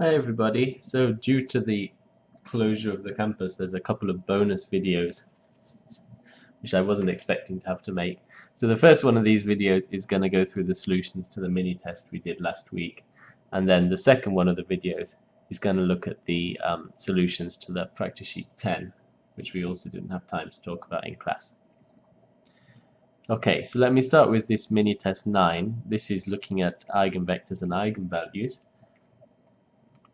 Hi everybody. So due to the closure of the campus there's a couple of bonus videos which I wasn't expecting to have to make. So the first one of these videos is going to go through the solutions to the mini test we did last week and then the second one of the videos is going to look at the um, solutions to the practice sheet 10 which we also didn't have time to talk about in class. Okay, so let me start with this mini test 9. This is looking at eigenvectors and eigenvalues.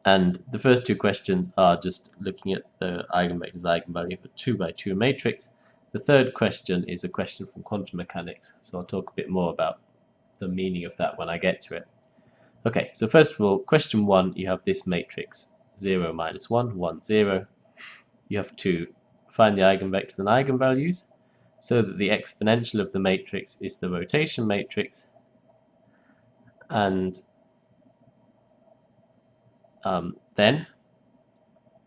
And the first two questions are just looking at the eigenvectors eigenvalue for 2 by 2 matrix. The third question is a question from quantum mechanics, so I'll talk a bit more about the meaning of that when I get to it. Okay, so first of all, question 1, you have this matrix 0, minus 1, 1, 0. You have to find the eigenvectors and eigenvalues so that the exponential of the matrix is the rotation matrix and um, then,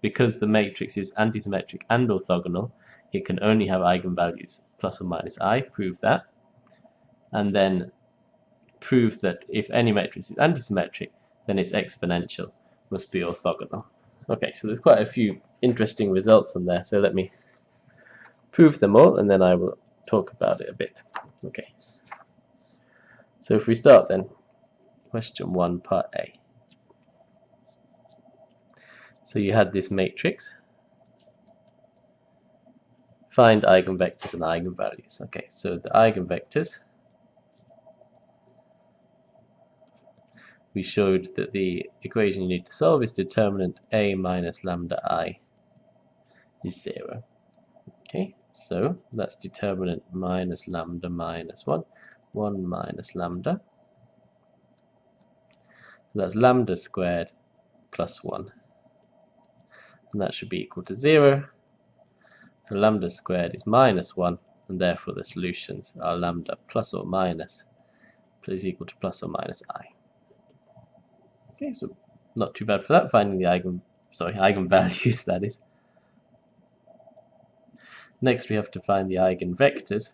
because the matrix is antisymmetric and orthogonal, it can only have eigenvalues plus or minus i, prove that. And then prove that if any matrix is antisymmetric, then its exponential must be orthogonal. Okay, so there's quite a few interesting results on there, so let me prove them all and then I will talk about it a bit. Okay. So if we start then, question 1, part A. So you had this matrix. Find eigenvectors and eigenvalues. Okay, so the eigenvectors. We showed that the equation you need to solve is determinant A minus lambda I is 0. Okay, so that's determinant minus lambda minus 1, 1 minus lambda. So that's lambda squared plus 1 and that should be equal to 0. So lambda squared is minus 1, and therefore the solutions are lambda plus or minus is equal to plus or minus i. Okay, so not too bad for that, finding the eigen, sorry, eigenvalues, that is. Next we have to find the eigenvectors.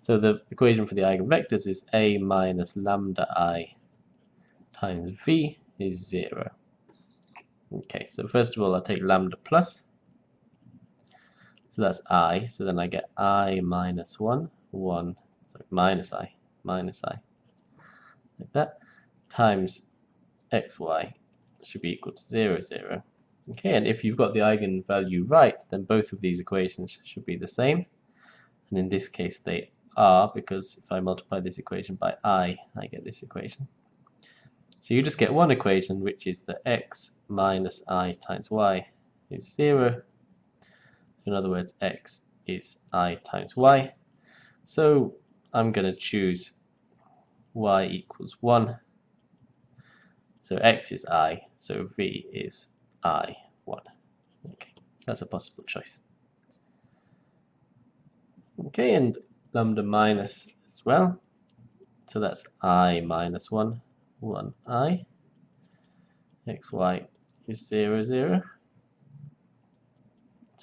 So the equation for the eigenvectors is a minus lambda i times v is 0. Okay, so first of all I'll take lambda plus. So that's i, so then I get i minus 1, 1, sorry, minus i, minus i, like that, times xy should be equal to 0, 0. Okay, and if you've got the eigenvalue right, then both of these equations should be the same. And in this case they are, because if I multiply this equation by i, I get this equation. So you just get one equation, which is that x minus i times y is 0. So in other words, x is i times y. So I'm going to choose y equals 1. So x is i, so v is i, 1. Okay, that's a possible choice. Okay, and lambda minus as well. So that's i minus 1 1i xy is 0 0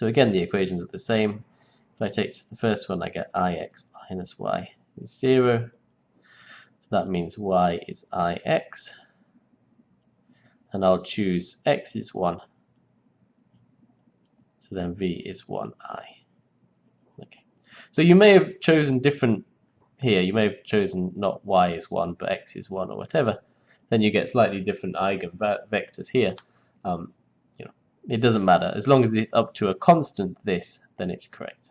so again the equations are the same. If I take just the first one I get ix minus y is 0 so that means y is ix and I'll choose x is 1 so then v is 1i okay. So you may have chosen different here. You may have chosen not y is 1 but x is 1 or whatever then you get slightly different eigenvectors here. Um, you know, it doesn't matter. As long as it's up to a constant this, then it's correct.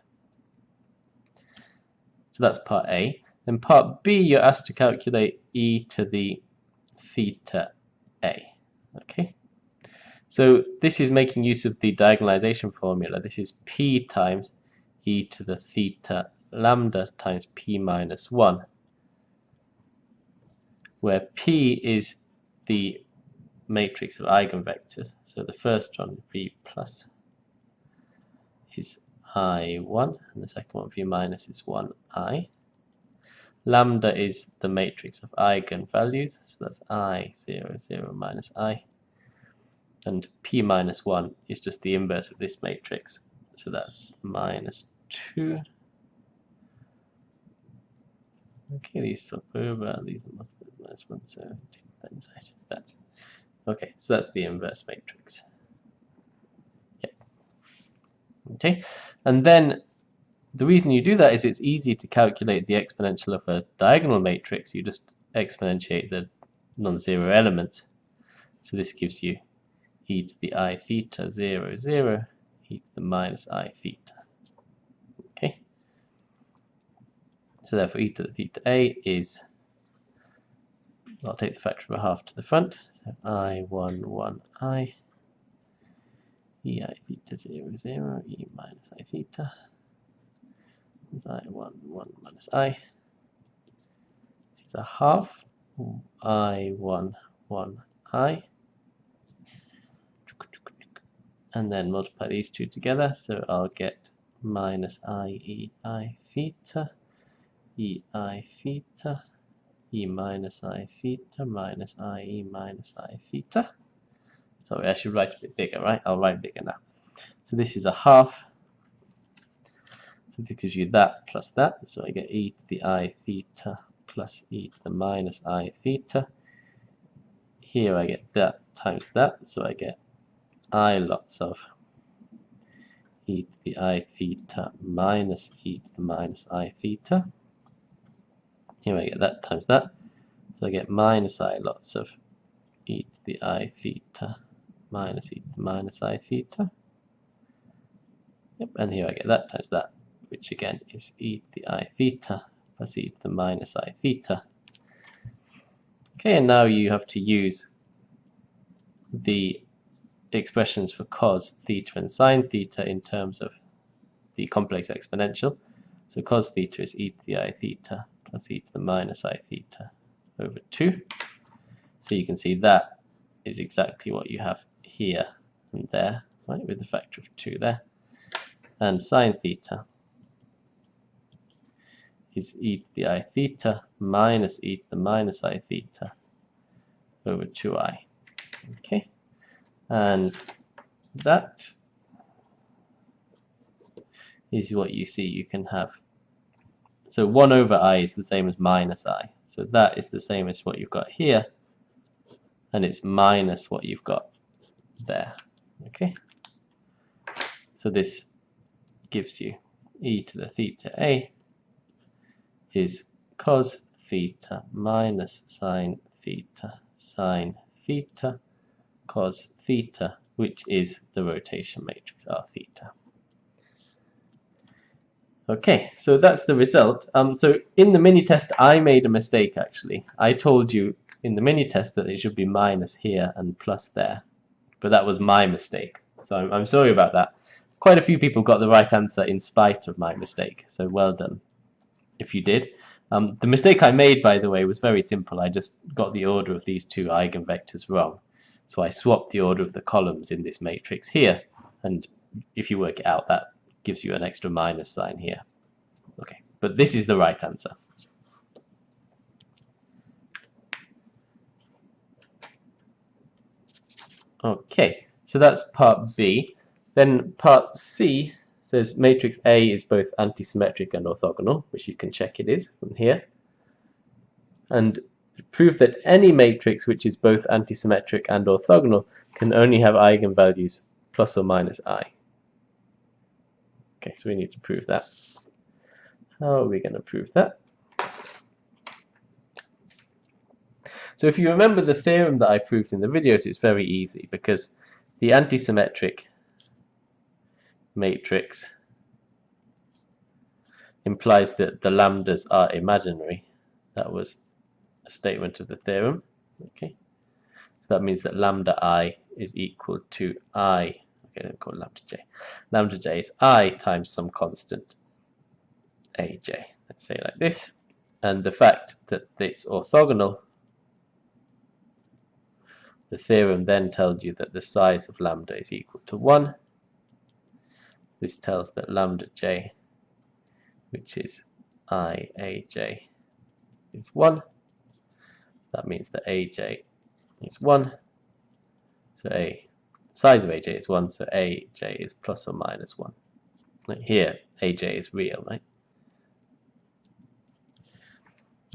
So that's part A. Then part B, you're asked to calculate e to the theta a. Okay. So this is making use of the diagonalization formula. This is p times e to the theta lambda times p minus 1 where P is the matrix of eigenvectors. So the first one, V plus, is I1, and the second one, V minus, is 1I. Lambda is the matrix of eigenvalues, so that's I, 0, 0, minus I. And P minus 1 is just the inverse of this matrix, so that's minus 2. Okay, these swap over, these are minus 1, so take that inside that. Okay, so that's the inverse matrix. Yeah. Okay, and then the reason you do that is it's easy to calculate the exponential of a diagonal matrix. You just exponentiate the non-zero elements. So this gives you e to the i theta 0, 0, e to the minus i theta. Okay. So therefore e to the theta a is, I'll take the factor of a half to the front, so i 1, 1 i, e i theta 0, 0, e minus i theta. I1, 1 minus i. Is a half. I1, 1 i. And then multiply these two together. So I'll get minus i e i theta e i theta e minus i theta minus i e minus i theta sorry I should write a bit bigger right I'll write bigger now so this is a half so this gives you that plus that. So I get e to the i theta plus e to the minus i theta. Here I get that times that. So I get i lots of e to the i theta minus e to the minus i theta. Here I get that times that. So I get minus i lots of e to the i theta minus e to the minus i theta. Yep, and here I get that times that which again is e to the i theta plus e to the minus i theta. Okay, and now you have to use the expressions for cos theta and sine theta in terms of the complex exponential. So cos theta is e to the i theta plus e to the minus i theta over 2. So you can see that is exactly what you have here and there, right, with the factor of 2 there. And sine theta is e to the i theta minus e to the minus i theta over 2i. Okay, and that is what you see you can have. So 1 over i is the same as minus i. So that is the same as what you've got here, and it's minus what you've got there. Okay, so this gives you e to the theta a is cos theta minus sine theta sine theta cos theta, which is the rotation matrix R theta. Okay, so that's the result. Um, so in the mini test, I made a mistake actually. I told you in the mini test that it should be minus here and plus there, but that was my mistake. So I'm, I'm sorry about that. Quite a few people got the right answer in spite of my mistake, so well done if you did. Um, the mistake I made, by the way, was very simple. I just got the order of these two eigenvectors wrong. So I swapped the order of the columns in this matrix here. And if you work it out, that gives you an extra minus sign here. Okay, but this is the right answer. Okay, so that's part B. Then part C says matrix A is both antisymmetric and orthogonal, which you can check it is from here. And prove that any matrix which is both antisymmetric and orthogonal can only have eigenvalues plus or minus i. Okay, so we need to prove that. How are we going to prove that? So if you remember the theorem that I proved in the videos, it's very easy because the antisymmetric matrix implies that the lambdas are imaginary. That was a statement of the theorem. Okay, so that means that lambda i is equal to i. Okay, let call lambda j. Lambda j is i times some constant aj. Let's say like this. And the fact that it's orthogonal, the theorem then tells you that the size of lambda is equal to 1 this tells that lambda j, which is i aj, is 1. So that means that aj is 1. So a size of aj is 1, so aj is plus or minus 1. Like here, aj is real, right?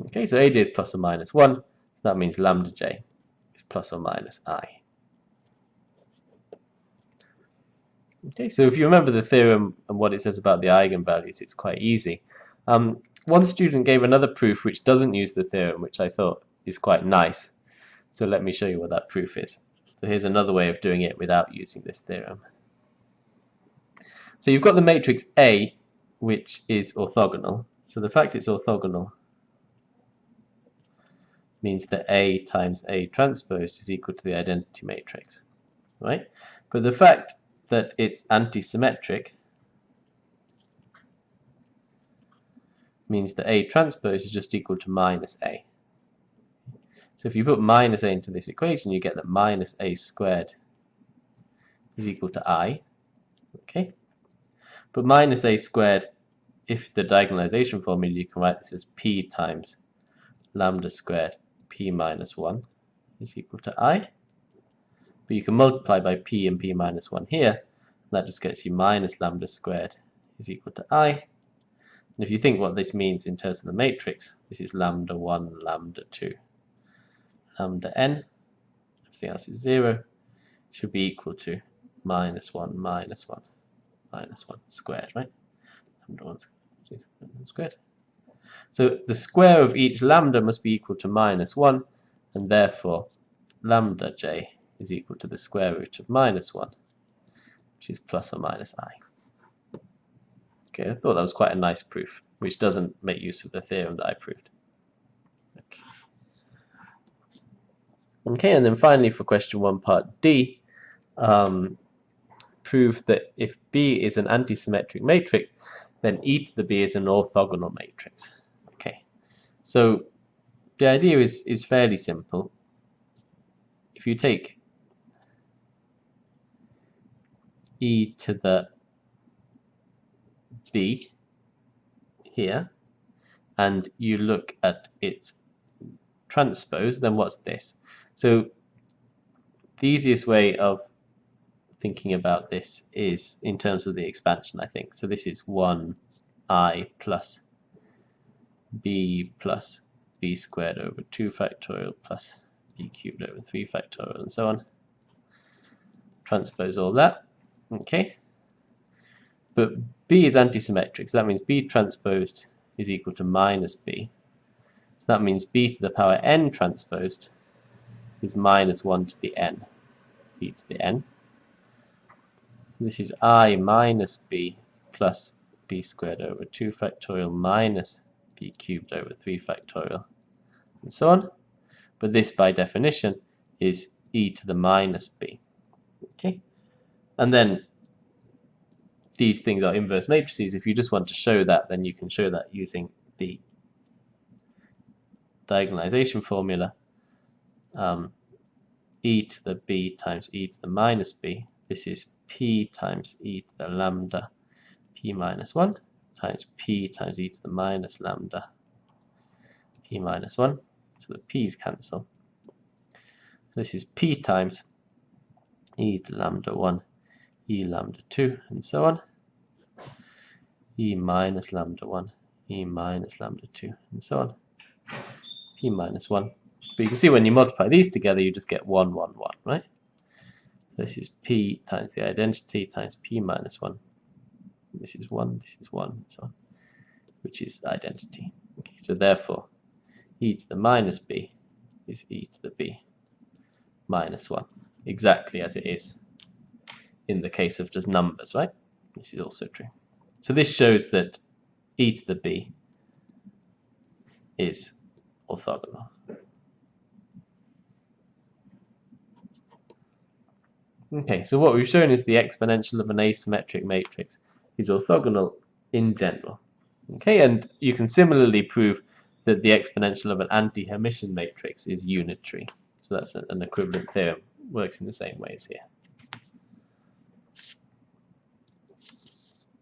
Okay, so aj is plus or minus 1. that means lambda j is plus or minus i. Okay, so if you remember the theorem and what it says about the eigenvalues, it's quite easy. Um, one student gave another proof which doesn't use the theorem, which I thought is quite nice. So let me show you what that proof is. So here's another way of doing it without using this theorem. So you've got the matrix A, which is orthogonal. So the fact it's orthogonal means that A times A transpose is equal to the identity matrix, right? But the fact that it's anti-symmetric means that A transpose is just equal to minus A. So if you put minus A into this equation, you get that minus A squared is hmm. equal to I. Okay, But minus A squared, if the diagonalization formula, you can write this as P times lambda squared P minus 1 is equal to I. But you can multiply by P and P minus 1 here, and that just gets you minus lambda squared is equal to I. And if you think what this means in terms of the matrix, this is lambda 1, lambda 2 lambda n, everything else is 0, should be equal to minus 1 minus 1 minus 1 squared, right? Lambda 1 squared. So the square of each lambda must be equal to minus 1, and therefore lambda j is equal to the square root of minus 1, which is plus or minus i. Okay, I thought that was quite a nice proof, which doesn't make use of the theorem that I proved. Okay, and then finally for question 1 part D, um, prove that if B is an antisymmetric matrix, then e to the B is an orthogonal matrix. Okay, so the idea is, is fairly simple. If you take e to the B here, and you look at its transpose, then what's this? So the easiest way of thinking about this is in terms of the expansion, I think. So this is 1i plus b plus b squared over 2 factorial plus b cubed over 3 factorial and so on. Transpose all that. Okay. But b is antisymmetric, so that means b transposed is equal to minus b. So that means b to the power n transposed is minus 1 to the n, b to the n. This is i minus b plus b squared over 2 factorial minus b cubed over 3 factorial, and so on. But this, by definition, is e to the minus b. Okay, And then these things are inverse matrices. If you just want to show that, then you can show that using the diagonalization formula um, e to the b times e to the minus b. This is p times e to the lambda p minus 1 times p times e to the minus lambda p minus 1. So the p's cancel. So this is p times e to the lambda 1, e lambda 2, and so on. e minus lambda 1, e minus lambda 2, and so on. p minus 1 but you can see when you multiply these together, you just get 1, 1, 1, right? So this is p times the identity times p minus 1. This is 1, this is 1, and so on, which is identity. Okay, so therefore, e to the minus b is e to the b minus 1, exactly as it is in the case of just numbers, right? This is also true. So this shows that e to the b is orthogonal. Okay, so what we've shown is the exponential of an asymmetric matrix is orthogonal in general. Okay, and you can similarly prove that the exponential of an anti-Hermitian matrix is unitary. So that's an equivalent theorem, works in the same way as here.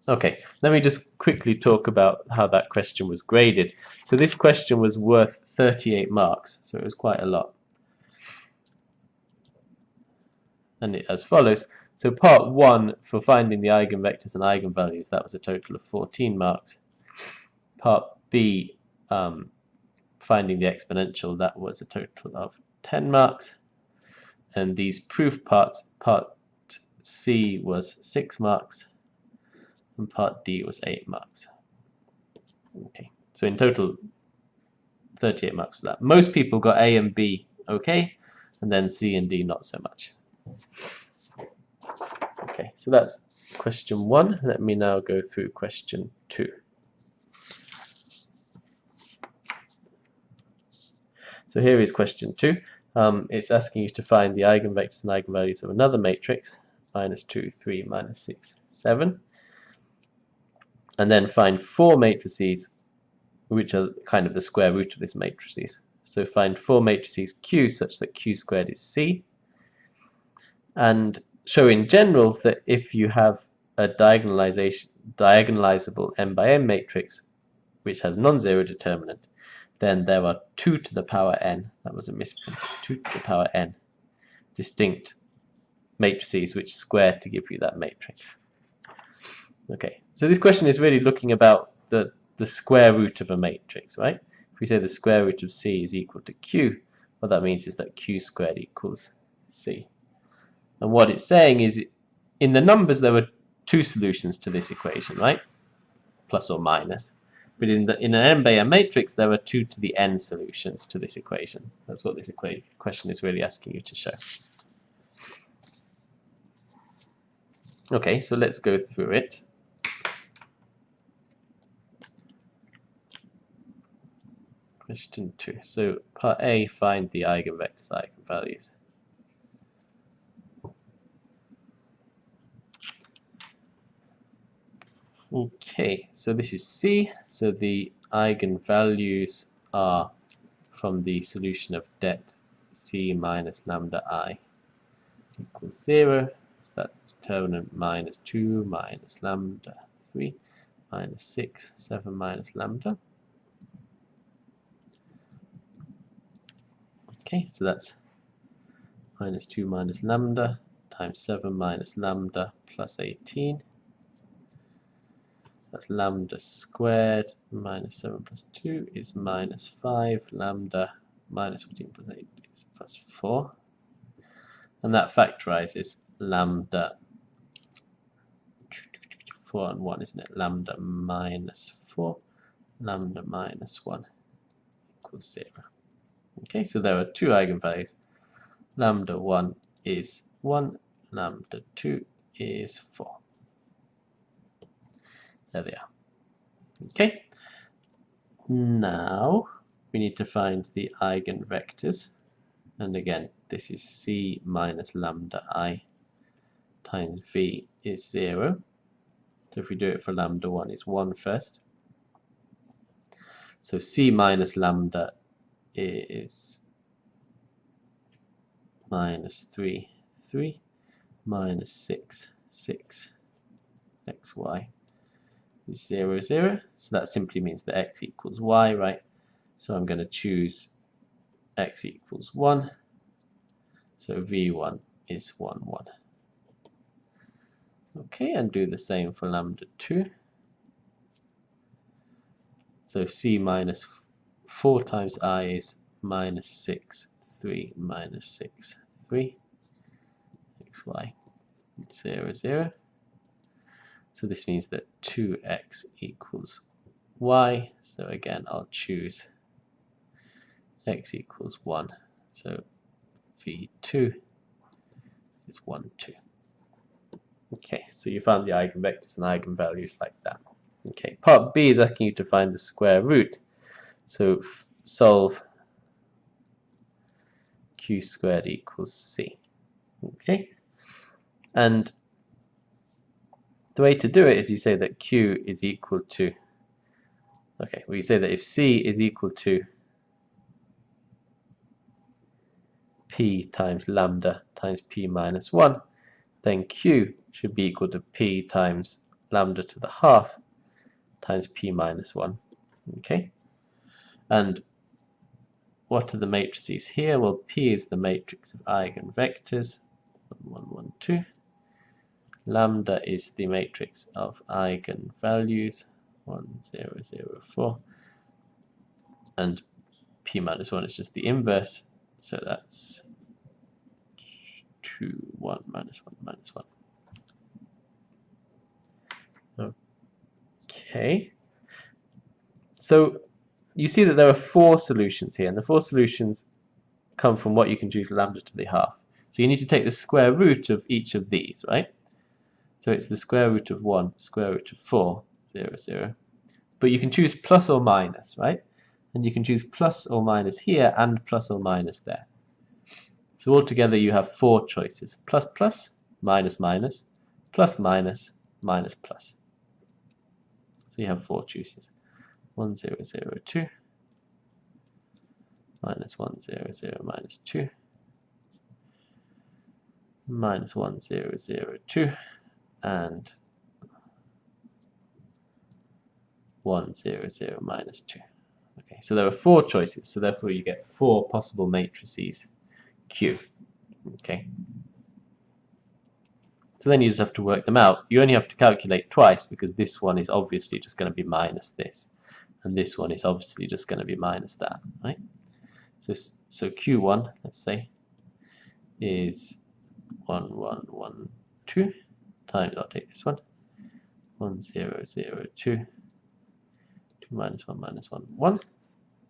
Okay, let me just quickly talk about how that question was graded. So this question was worth 38 marks, so it was quite a lot. And it as follows. So part 1 for finding the eigenvectors and eigenvalues, that was a total of 14 marks. Part B um, finding the exponential, that was a total of 10 marks. And these proof parts, part C was 6 marks, and part D was 8 marks. Okay, so in total, 38 marks for that. Most people got A and B okay, and then C and D not so much. Okay, so that's question one. Let me now go through question two. So here is question two. Um, it's asking you to find the eigenvectors and eigenvalues of another matrix, minus 2, 3, minus 6, 7. And then find four matrices which are kind of the square root of these matrices. So find four matrices Q such that Q squared is C. And show in general that if you have a diagonalization, diagonalizable m by m matrix which has non-zero determinant, then there are 2 to the power n, that was a misprint, 2 to the power n, distinct matrices which square to give you that matrix. Okay, so this question is really looking about the, the square root of a matrix, right? If we say the square root of c is equal to q, what that means is that q squared equals c. And what it's saying is, in the numbers there were two solutions to this equation, right? Plus or minus. But in, the, in an n matrix, there are 2 to the n solutions to this equation. That's what this question is really asking you to show. Okay, so let's go through it. Question 2. So part A, find the eigenvectors, eigenvalues. Okay, so this is C. So the eigenvalues are from the solution of det C minus lambda I equals 0. So that's determinant minus 2 minus lambda 3 minus 6, 7 minus lambda. Okay, so that's minus 2 minus lambda times 7 minus lambda plus 18 that's lambda squared minus 7 plus 2 is minus 5. Lambda minus 14 plus 8 is plus 4. And that factorizes lambda 4 and 1, isn't it? Lambda minus 4, lambda minus 1 equals 0. Okay, so there are two eigenvalues. Lambda 1 is 1, lambda 2 is 4. There they are. Okay. Now we need to find the eigenvectors. And again, this is c minus lambda i times v is 0. So if we do it for lambda 1, it's 1 first. So c minus lambda is minus 3, 3, minus 6, 6, xy 0, 0. So that simply means that x equals y, right? So I'm going to choose x equals 1. So v1 is 1, 1. Okay, and do the same for lambda 2. So c minus 4 times i is minus 6, 3, minus 6, 3, xy, 0, 0. So this means that 2x equals y. So again, I'll choose x equals 1. So v2 is 1, 2. Okay, so you found the eigenvectors and eigenvalues like that. Okay, part B is asking you to find the square root. So solve q squared equals c. Okay, and the way to do it is you say that Q is equal to, okay, you say that if C is equal to P times lambda times P minus 1, then Q should be equal to P times lambda to the half times P minus 1. Okay? And what are the matrices here? Well, P is the matrix of eigenvectors, 1, 1, 1, 2. Lambda is the matrix of eigenvalues, 1, 0, 0, 4. And p minus 1 is just the inverse, so that's 2, 1, minus 1, minus 1. Okay. So you see that there are four solutions here, and the four solutions come from what you can choose lambda to the half. So you need to take the square root of each of these, right? So it's the square root of 1, square root of 4, 0, 0. But you can choose plus or minus, right? And you can choose plus or minus here and plus or minus there. So altogether you have four choices. Plus plus, minus minus, plus minus, minus plus. So you have four choices. 1, 0, 0, 2, minus 1, 0, 0, minus 2, minus 1, 0, 0, 2, and 1, 0, 0, minus 2. Okay, so there are four choices, so therefore you get four possible matrices Q. Okay. So then you just have to work them out. You only have to calculate twice because this one is obviously just going to be minus this. And this one is obviously just going to be minus that, right? So, so Q1, let's say, is 1, 1, 1, 2 times, I'll take this one, 1, 0, 0, 2, 2 minus 1 minus 1, 1.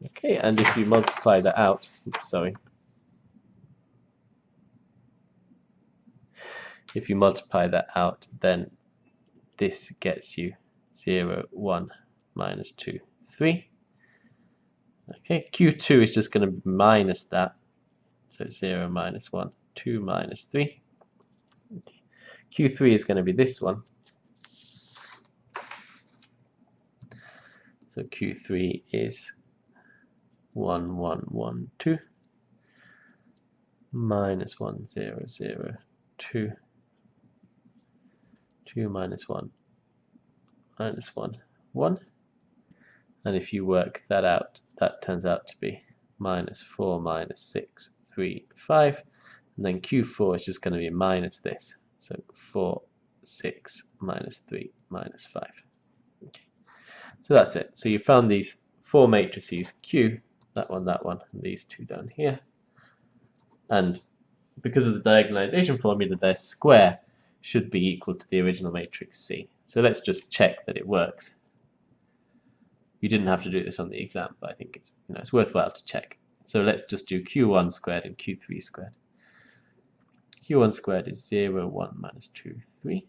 Okay, and if you multiply that out, oops, sorry, if you multiply that out, then this gets you 0, 1, minus 2, 3. Okay, Q2 is just going to be minus that, so 0, minus 1, 2, minus 3. Q3 is going to be this one. So Q3 is 1, 1, 1, 2 minus 1, 0, 0, 2, 2 minus 1 minus 1, 1. And if you work that out, that turns out to be minus 4 minus 6, 3, 5. And then Q4 is just going to be minus this. So 4, 6, minus 3, minus 5. Okay. So that's it. So you found these four matrices Q, that one, that one, and these two down here. And because of the diagonalization formula, their square should be equal to the original matrix C. So let's just check that it works. You didn't have to do this on the exam, but I think it's, you know, it's worthwhile to check. So let's just do Q1 squared and Q3 squared q1 squared is 0, 1 minus 2, 3.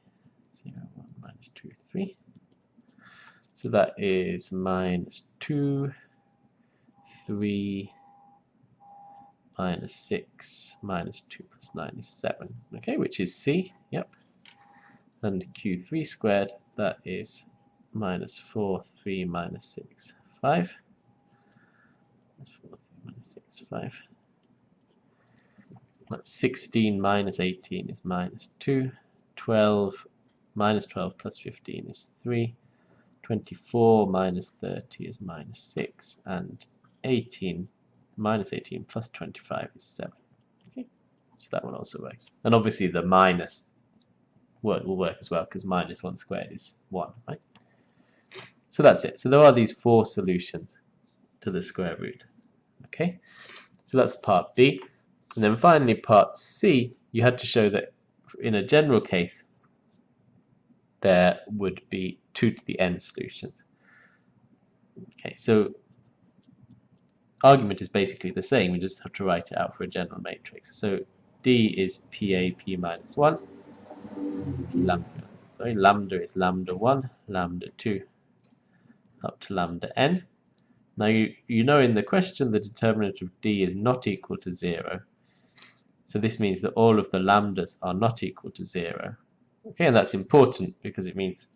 0, 1 minus 2, 3. So that is minus 2, 3, minus 6, minus 2 plus 9 is 7. Okay, which is C, yep. And q3 squared, that is minus 4, 3, minus 6, 5. Minus 4, 3, minus 6, 5. That's 16 minus 18 is minus 2. 12 minus 12 plus 15 is 3. 24 minus 30 is minus 6. And 18 minus 18 plus 25 is 7. Okay, so that one also works. And obviously the minus word will work as well because minus 1 squared is 1, right? So that's it. So there are these four solutions to the square root. Okay, so that's part B. And then finally, part C, you had to show that in a general case, there would be 2 to the n solutions. Okay, so argument is basically the same, we just have to write it out for a general matrix. So D is PA P minus 1, lambda, sorry, lambda is lambda 1, lambda 2, up to lambda n. Now you, you know in the question the determinant of D is not equal to 0, so this means that all of the lambdas are not equal to 0. Okay, and that's important because it means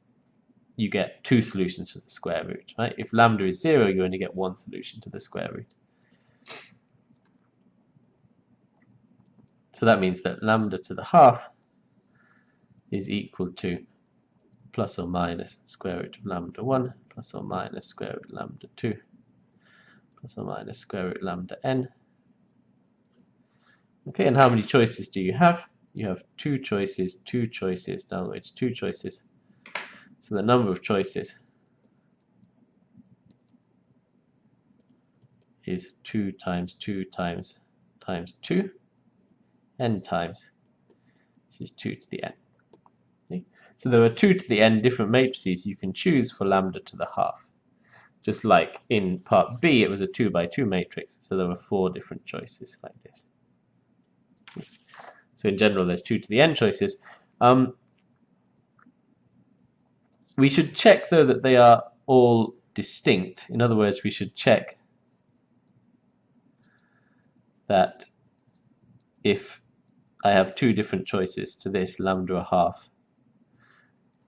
you get two solutions to the square root. Right? If lambda is 0, you only get one solution to the square root. So that means that lambda to the half is equal to plus or minus square root of lambda 1 plus or minus square root of lambda 2 plus or minus square root lambda n Okay, and how many choices do you have? You have two choices, two choices, words, two choices. So the number of choices is 2 times 2 times times 2 n times which is 2 to the n. Okay? So there are 2 to the n different matrices you can choose for lambda to the half. Just like in part B it was a 2 by 2 matrix so there were four different choices like this. So in general there's 2 to the n choices. Um, we should check though that they are all distinct. In other words, we should check that if I have two different choices to this lambda a half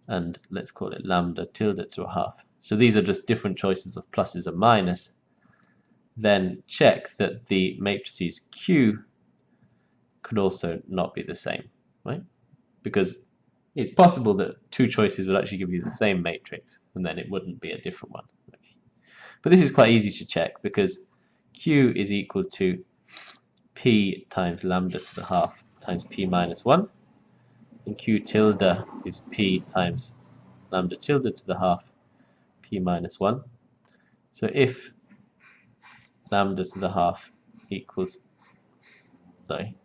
and let's call it lambda tilde to a half. So these are just different choices of pluses and minus. Then check that the matrices Q could also not be the same, right? Because it's possible that two choices would actually give you the same matrix, and then it wouldn't be a different one. Okay. But this is quite easy to check because Q is equal to P times lambda to the half times P minus 1, and Q tilde is P times lambda tilde to the half P minus 1. So if lambda to the half equals, sorry,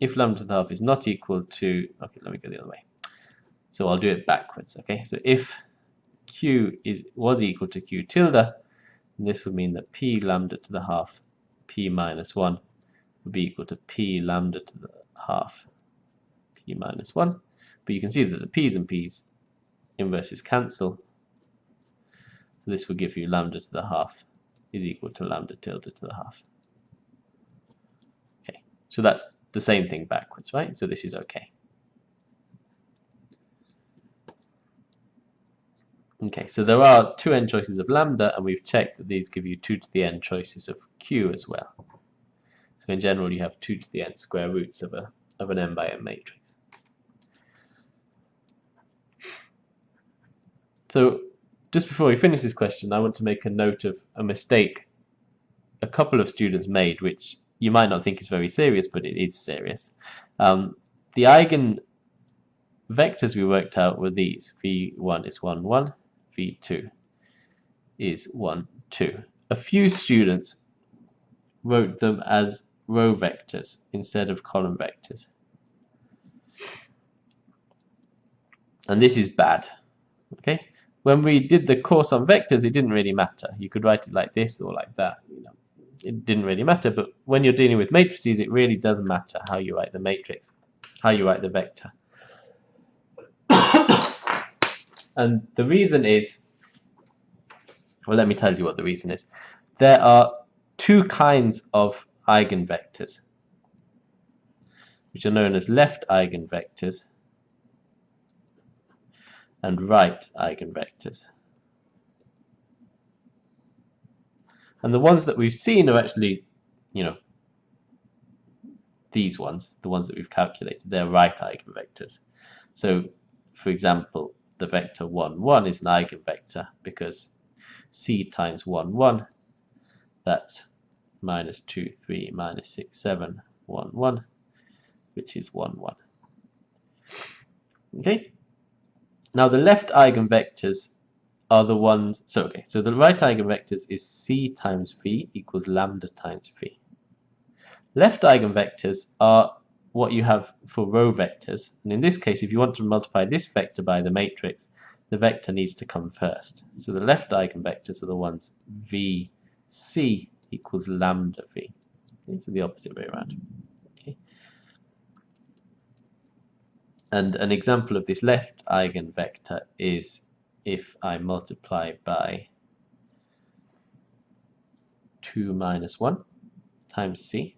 if lambda to the half is not equal to, okay, let me go the other way. So I'll do it backwards, okay? So if q is was equal to q tilde, this would mean that p lambda to the half p minus 1 would be equal to p lambda to the half p minus 1. But you can see that the p's and p's inverses cancel. So this will give you lambda to the half is equal to lambda tilde to the half. Okay, so that's the same thing backwards, right? So this is okay. Okay, so there are two n choices of lambda, and we've checked that these give you 2 to the n choices of q as well. So in general, you have 2 to the n square roots of, a, of an n by n matrix. So just before we finish this question, I want to make a note of a mistake a couple of students made, which you might not think is very serious, but it is serious. Um, the eigen vectors we worked out were these. v1 is 1, 1, v2 is 1, 2. A few students wrote them as row vectors instead of column vectors. And this is bad. Okay? When we did the course on vectors, it didn't really matter. You could write it like this or like that. You know it didn't really matter. But when you're dealing with matrices, it really does matter how you write the matrix, how you write the vector. and the reason is, well, let me tell you what the reason is. There are two kinds of eigenvectors, which are known as left eigenvectors and right eigenvectors. And the ones that we've seen are actually, you know, these ones, the ones that we've calculated, they're right eigenvectors. So, for example, the vector 1, 1 is an eigenvector because c times 1, 1, that's minus 2, 3, minus 6, 7, 1, 1, which is 1, 1. Okay? Now the left eigenvectors are the ones, so okay, so the right eigenvectors is c times v equals lambda times v. Left eigenvectors are what you have for row vectors, and in this case, if you want to multiply this vector by the matrix, the vector needs to come first. So the left eigenvectors are the ones vc equals lambda v. Okay, so the opposite way around. Okay. And an example of this left eigenvector is if I multiply by 2 minus 1 times c.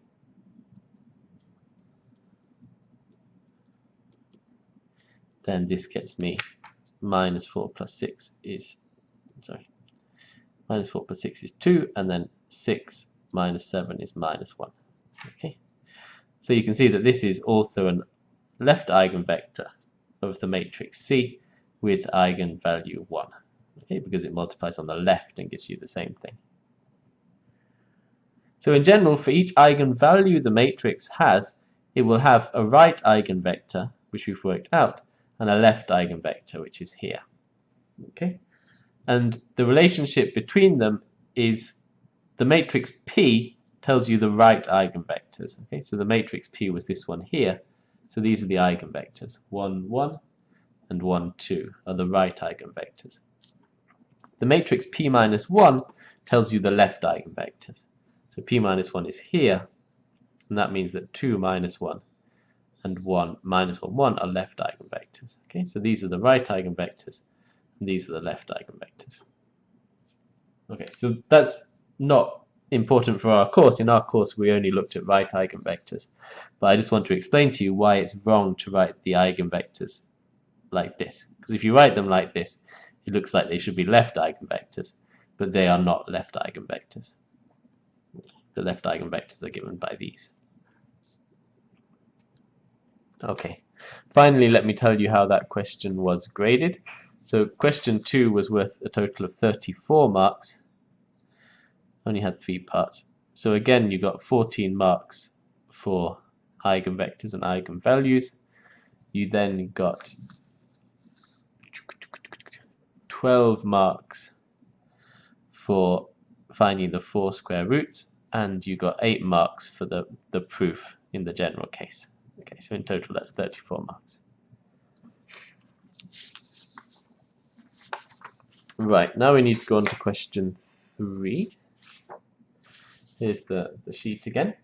Then this gets me minus 4 plus 6 is sorry minus 4 plus 6 is 2 and then 6 minus 7 is minus 1 okay. So you can see that this is also an left eigenvector of the matrix C with eigenvalue 1 okay because it multiplies on the left and gives you the same thing so in general for each eigenvalue the matrix has it will have a right eigenvector which we've worked out and a left eigenvector which is here okay and the relationship between them is the matrix P tells you the right eigenvectors. Okay, so the matrix P was this one here. So these are the eigenvectors. 1, 1 and 1, 2 are the right eigenvectors. The matrix P minus 1 tells you the left eigenvectors. So P minus 1 is here, and that means that 2 minus 1 and 1 minus 1, 1 are left eigenvectors. Okay, so these are the right eigenvectors, and these are the left eigenvectors. Okay, so that's not important for our course. In our course, we only looked at right eigenvectors. But I just want to explain to you why it's wrong to write the eigenvectors like this. Because if you write them like this, it looks like they should be left eigenvectors, but they are not left eigenvectors. The left eigenvectors are given by these. Okay, finally let me tell you how that question was graded. So question 2 was worth a total of 34 marks only had three parts. So again, you got 14 marks for eigenvectors and eigenvalues. You then got 12 marks for finding the four square roots, and you got 8 marks for the, the proof in the general case. Okay, so in total that's 34 marks. Right, now we need to go on to question 3. Here's the, the sheet again.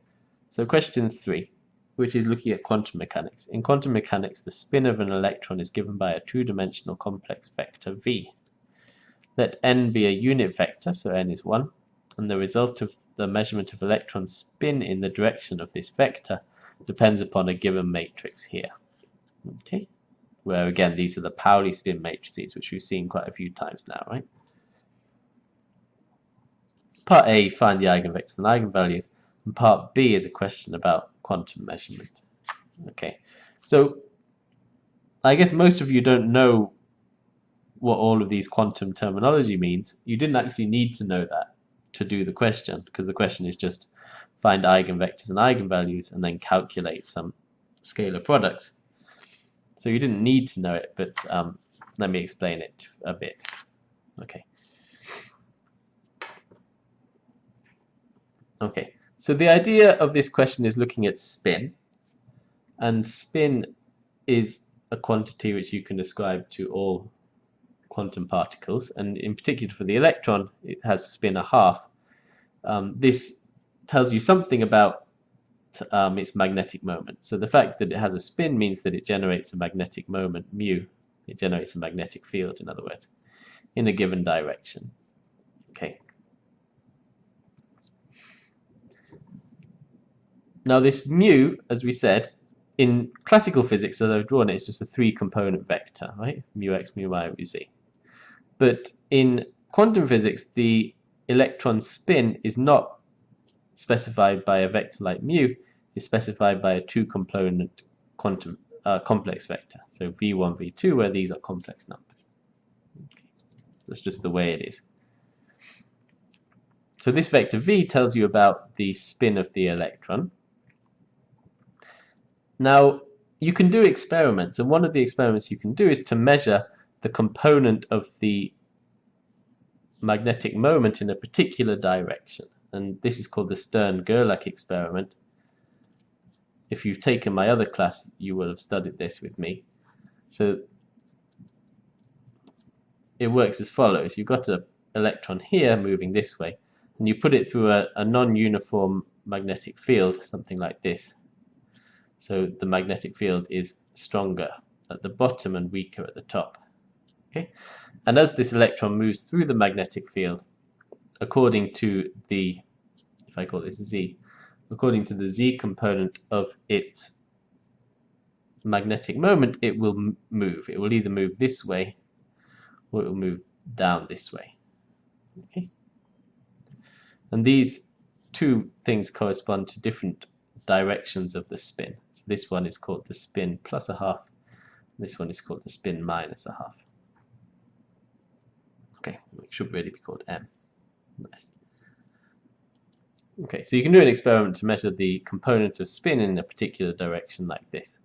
So question three, which is looking at quantum mechanics. In quantum mechanics, the spin of an electron is given by a two-dimensional complex vector v. Let n be a unit vector, so n is 1, and the result of the measurement of electron spin in the direction of this vector depends upon a given matrix here. Okay, where again these are the Pauli spin matrices, which we've seen quite a few times now, right? Part A, find the eigenvectors and eigenvalues, and part B is a question about quantum measurement. Okay, so I guess most of you don't know what all of these quantum terminology means. You didn't actually need to know that to do the question, because the question is just find eigenvectors and eigenvalues and then calculate some scalar products. So you didn't need to know it, but um, let me explain it a bit. Okay. Okay, so the idea of this question is looking at spin, and spin is a quantity which you can describe to all quantum particles, and in particular for the electron, it has spin a half. Um, this tells you something about um, its magnetic moment. So the fact that it has a spin means that it generates a magnetic moment, mu. It generates a magnetic field, in other words, in a given direction. Okay. Now this mu, as we said, in classical physics, as I've drawn it, it's just a three-component vector, right? Mu x, mu y, mu z. But in quantum physics, the electron spin is not specified by a vector like mu, it's specified by a two-component quantum uh, complex vector. So v1, v2, where these are complex numbers. Okay. That's just the way it is. So this vector v tells you about the spin of the electron, now, you can do experiments, and one of the experiments you can do is to measure the component of the magnetic moment in a particular direction. And this is called the Stern-Gerlach experiment. If you've taken my other class, you will have studied this with me. So it works as follows. You've got an electron here moving this way, and you put it through a, a non-uniform magnetic field, something like this. So the magnetic field is stronger at the bottom and weaker at the top. Okay, And as this electron moves through the magnetic field, according to the, if I call this Z, according to the Z component of its magnetic moment, it will move. It will either move this way or it will move down this way. Okay, And these two things correspond to different directions of the spin. So this one is called the spin plus a half. This one is called the spin minus a half. Okay, it should really be called m. Nice. Okay, so you can do an experiment to measure the component of spin in a particular direction like this.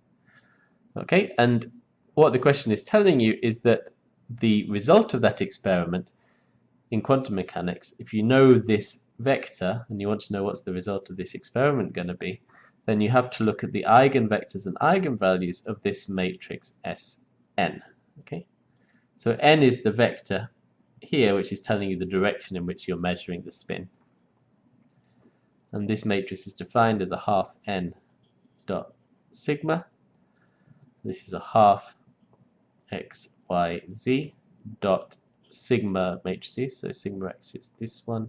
Okay, and what the question is telling you is that the result of that experiment in quantum mechanics, if you know this vector and you want to know what's the result of this experiment going to be, then you have to look at the eigenvectors and eigenvalues of this matrix Sn. Okay, so n is the vector here, which is telling you the direction in which you're measuring the spin. And this matrix is defined as a half n dot sigma. This is a half x, y, z dot sigma matrices. So sigma x is this one,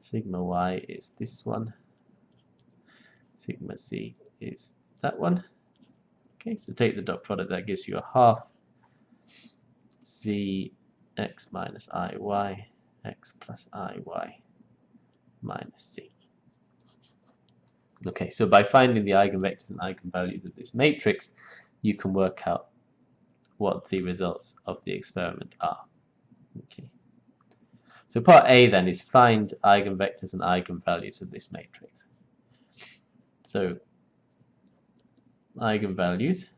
sigma y is this one, sigma z is that one. Okay, so take the dot product, that gives you a half z x minus i y x plus i y minus c. Okay, so by finding the eigenvectors and eigenvalues of this matrix, you can work out what the results of the experiment are. Okay. So part A then is find eigenvectors and eigenvalues of this matrix. So eigenvalues,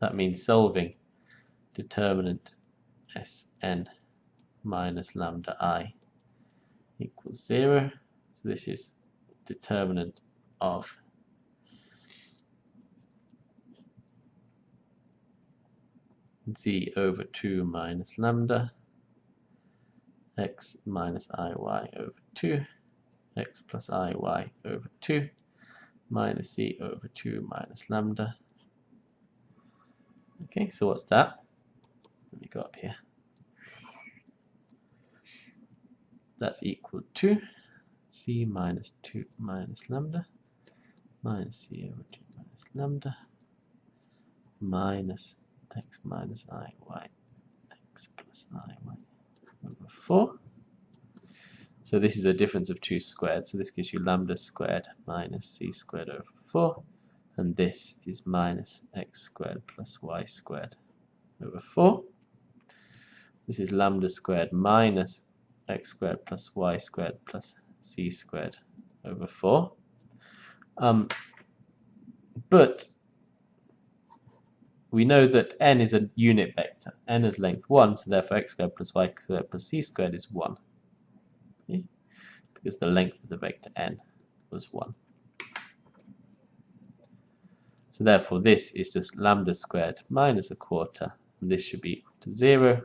that means solving determinant Sn minus lambda i equals 0. So this is determinant of z over 2 minus lambda x minus iy over 2 x plus iy over 2 minus z over 2 minus lambda. Okay so what's that? Let me go up here that's equal to c minus 2 minus lambda minus c over 2 minus lambda minus x minus i y x plus i y over 4. So this is a difference of 2 squared, so this gives you lambda squared minus c squared over 4, and this is minus x squared plus y squared over 4. This is lambda squared minus x squared plus y squared plus c squared over 4. Um, but we know that n is a unit vector. n is length 1, so therefore x squared plus y squared plus c squared is 1. Okay? Because the length of the vector n was 1. So therefore this is just lambda squared minus a quarter, and this should be equal to 0, which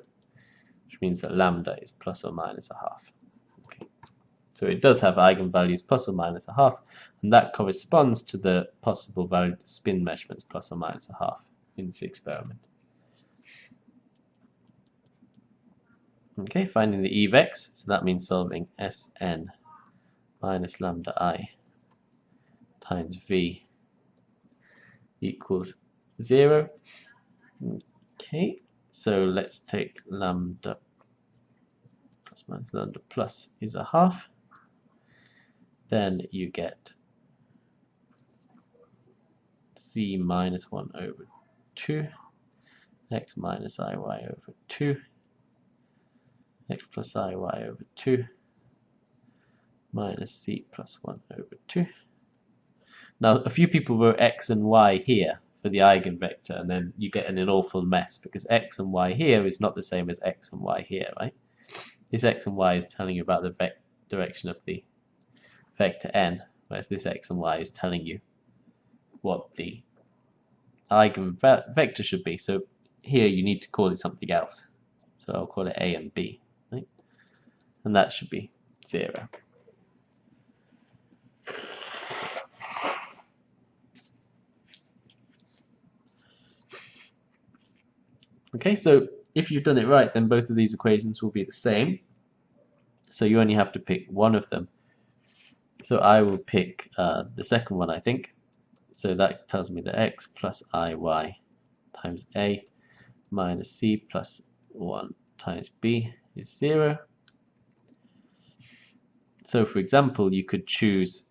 means that lambda is plus or minus a half. Okay. So it does have eigenvalues plus or minus a half, and that corresponds to the possible value of spin measurements plus or minus a half in this experiment. Okay, finding the EVEX, so that means solving Sn minus lambda i times V equals 0. Okay, so let's take lambda minus lambda plus is a half. Then you get c minus 1 over 2 x minus iy over 2 x plus iy over 2 minus c plus 1 over 2. Now a few people wrote x and y here for the eigenvector and then you get an awful mess because x and y here is not the same as x and y here, right? This x and y is telling you about the direction of the vector n, whereas this x and y is telling you what the eigenvector should be. So here you need to call it something else. So I'll call it A and B. Right? And that should be 0. Okay, so if you've done it right, then both of these equations will be the same. So you only have to pick one of them. So I will pick uh, the second one, I think. So that tells me that x plus iy times a minus c plus 1 times b is 0. So for example, you could choose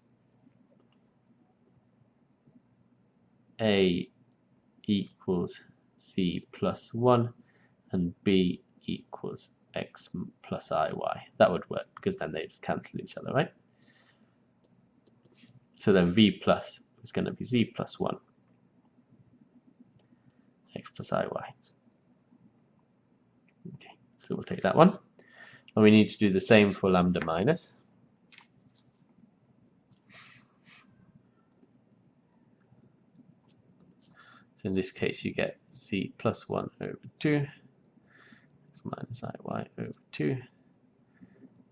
a equals c plus 1 and b equals x plus iy. That would work because then they just cancel each other, right? So then v plus is going to be z plus 1 x plus iy. Okay, so we'll take that one. And we need to do the same for lambda minus. So in this case you get c plus 1 over 2 minus iy over 2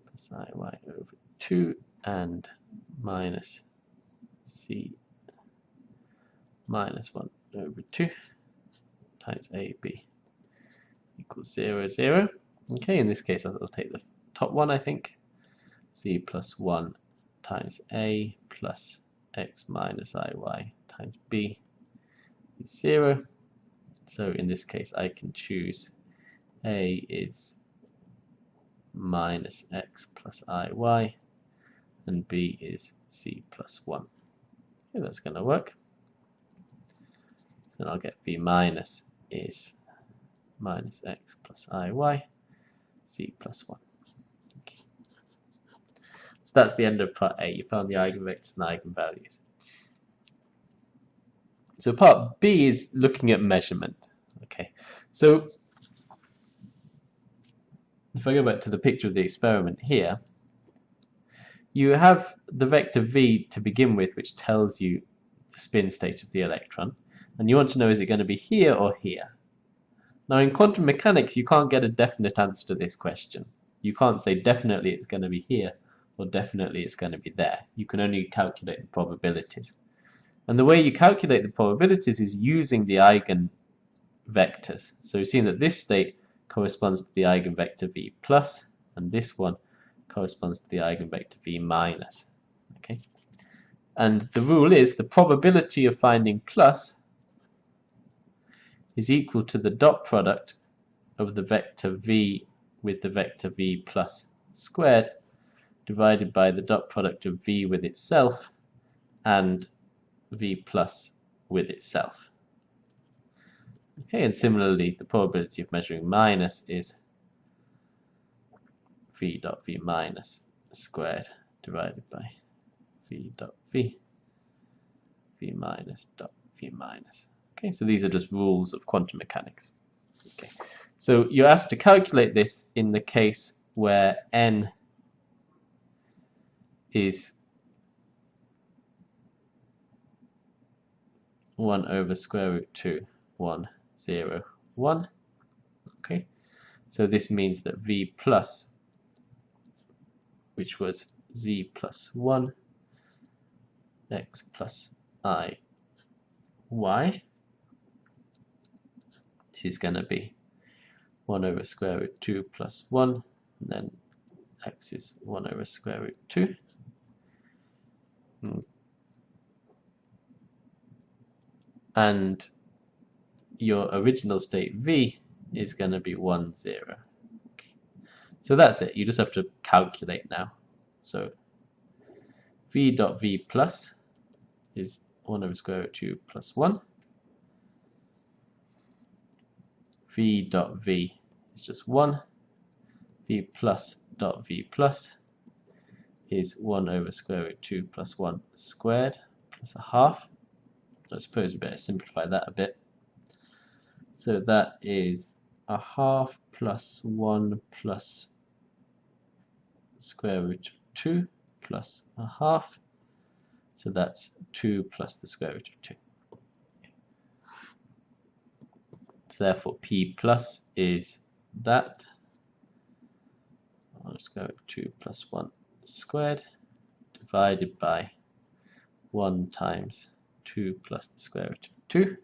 plus iy over 2 and minus c minus 1 over 2 times ab equals 0, 0. Okay, in this case I'll take the top one I think. c plus 1 times a plus x minus iy times b is 0. So in this case I can choose a is minus x plus iy and b is c plus 1. Okay, that's going to work. Then I'll get b minus is minus x plus iy, c plus 1. Okay. So that's the end of part A. You found the eigenvectors and eigenvalues. So part B is looking at measurement. Okay, so if I go back to the picture of the experiment here, you have the vector v to begin with, which tells you the spin state of the electron, and you want to know is it going to be here or here. Now in quantum mechanics you can't get a definite answer to this question. You can't say definitely it's going to be here or definitely it's going to be there. You can only calculate the probabilities. And the way you calculate the probabilities is using the eigenvectors. So we've seen that this state corresponds to the eigenvector v plus, and this one corresponds to the eigenvector v minus. Okay, and the rule is the probability of finding plus is equal to the dot product of the vector v with the vector v plus squared divided by the dot product of v with itself and v plus with itself. Okay, and similarly, the probability of measuring minus is v dot v minus squared divided by v dot v, v minus dot v minus. Okay, so these are just rules of quantum mechanics. Okay, so you're asked to calculate this in the case where n is 1 over square root 2, 1 0, 1. Okay, so this means that v plus, which was z plus 1, x plus i, y, this is going to be 1 over square root 2 plus 1, and then x is 1 over square root 2. Hmm. And your original state v is going to be 1, 0. Okay. So that's it. You just have to calculate now. So v dot v plus is 1 over square root 2 plus 1. v dot v is just 1. v plus dot v plus is 1 over square root 2 plus 1 squared plus a half. I suppose we better simplify that a bit. So that is a half plus 1 plus square root of 2 plus a half. So that's 2 plus the square root of 2. So therefore P plus is that. I'll just go 2 plus 1 squared divided by 1 times 2 plus the square root of 2.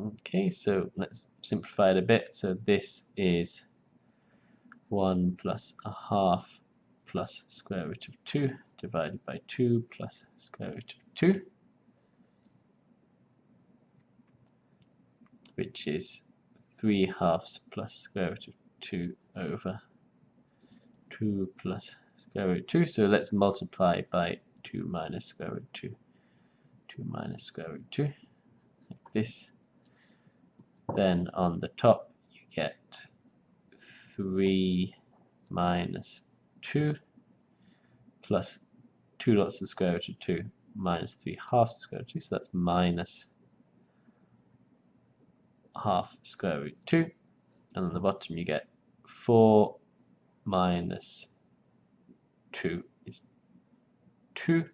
Okay, so let's simplify it a bit. So this is 1 plus a half plus square root of 2 divided by 2 plus square root of 2, which is 3 halves plus square root of 2 over 2 plus square root 2. So let's multiply by 2 minus square root 2. 2 minus square root 2, like this. Then on the top you get 3 minus 2 plus 2 lots of square root of 2 minus 3 halves square root of 2, so that's minus half square root 2. and on the bottom you get 4 minus 2 is 2.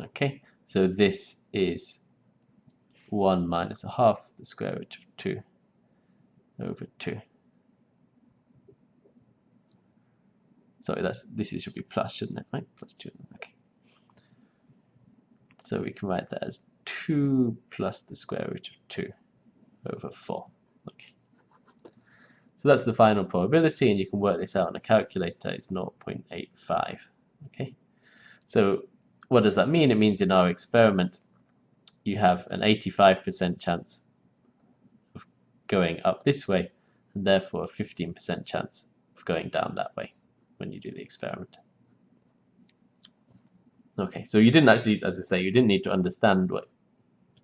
Okay, so this is 1 minus a half the square root of 2 over 2. Sorry, that's this is should be plus, shouldn't it? Right, plus 2. Okay. So we can write that as 2 plus the square root of 2 over 4. Okay. So that's the final probability, and you can work this out on a calculator. It's 0.85. Okay. So what does that mean? It means in our experiment, you have an 85% chance of going up this way, and therefore a 15% chance of going down that way when you do the experiment. Okay, so you didn't actually, as I say, you didn't need to understand what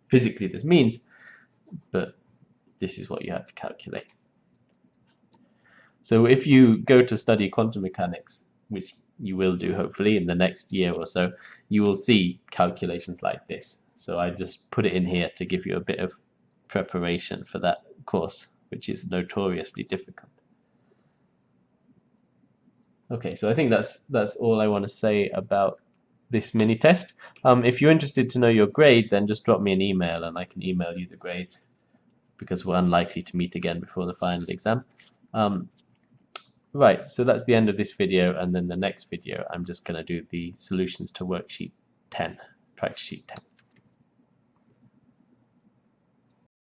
physically this means, but this is what you have to calculate. So if you go to study quantum mechanics, which you will do hopefully in the next year or so, you will see calculations like this. So I just put it in here to give you a bit of preparation for that course, which is notoriously difficult. Okay, so I think that's that's all I want to say about this mini test. Um, if you're interested to know your grade, then just drop me an email and I can email you the grades because we're unlikely to meet again before the final exam. Um, right, so that's the end of this video and then the next video I'm just going to do the solutions to worksheet 10, practice sheet 10.